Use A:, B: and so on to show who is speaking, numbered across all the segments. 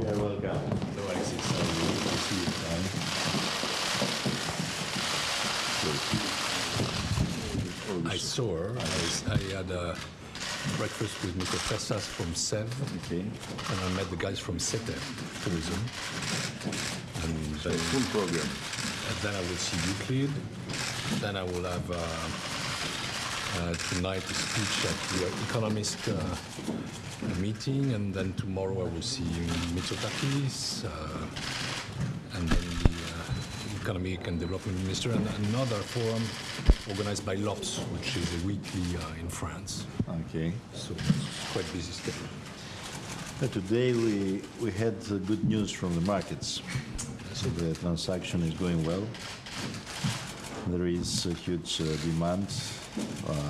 A: You are welcome.
B: No, Alexis, I will see you. I saw her. I, I had a breakfast with Mr. Fessas from SEV,
A: Okay.
B: and I met the guys from SETE Tourism. And
A: So
B: then,
A: full program.
B: and then I will see Euclid. Then I will have uh, uh, tonight a speech at the Economist uh, meeting, and then tomorrow I will see Mitsotakis, uh, and then the uh, Economic and Development Minister, and another forum organized by L'Obs, which is a weekly uh, in France.
A: Okay.
B: So it's quite busy schedule.
A: Uh, Today, we, we had good news from the markets. So the transaction is going well. There is a huge uh, demand uh,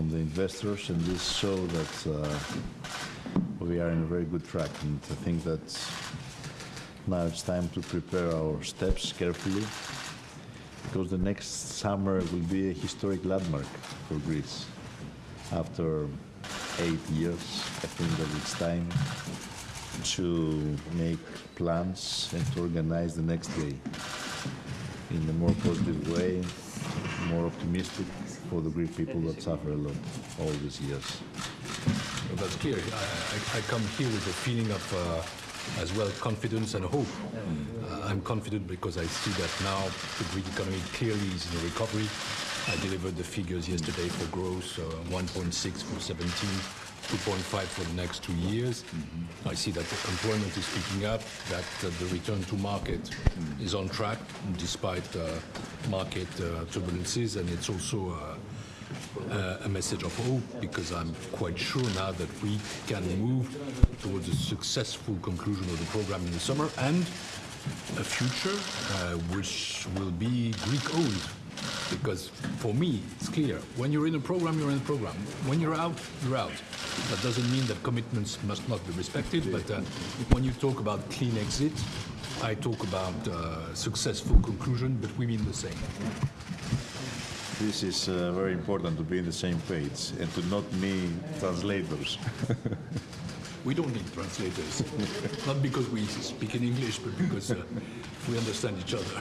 A: from the investors, and this show that uh, we are in a very good track. And I think that now it's time to prepare our steps carefully, because the next summer will be a historic landmark for Greece. After eight years, I think that it's time to make plans and to organize the next day in a more positive way, optimistic for the Greek people that suffer a lot all these years.
B: Well, that's clear. I, I, come here with a feeling of, uh, as well, confidence and hope. Uh, I'm confident because I see that now the Greek economy clearly is in recovery. I delivered the figures yesterday for growth, uh, 1.6 for 17, 2.5 for the next two years. I see that the employment is picking up, that uh, the return to market is on track despite uh, market uh, turbulences, and it's also uh, uh, a message of hope because I'm quite sure now that we can move towards a successful conclusion of the program in the summer and a future uh, which will be Greek owned. Because for me, it's clear when you're in a program, you're in a program. When you're out, you're out. That doesn't mean that commitments must not be respected, but uh, when you talk about clean exit, I talk about uh, successful conclusion, but we mean the same.
A: This is uh, very important to be in the same page and to not need translators.
B: We don't need translators. Not because we speak in English, but because uh, we understand each other.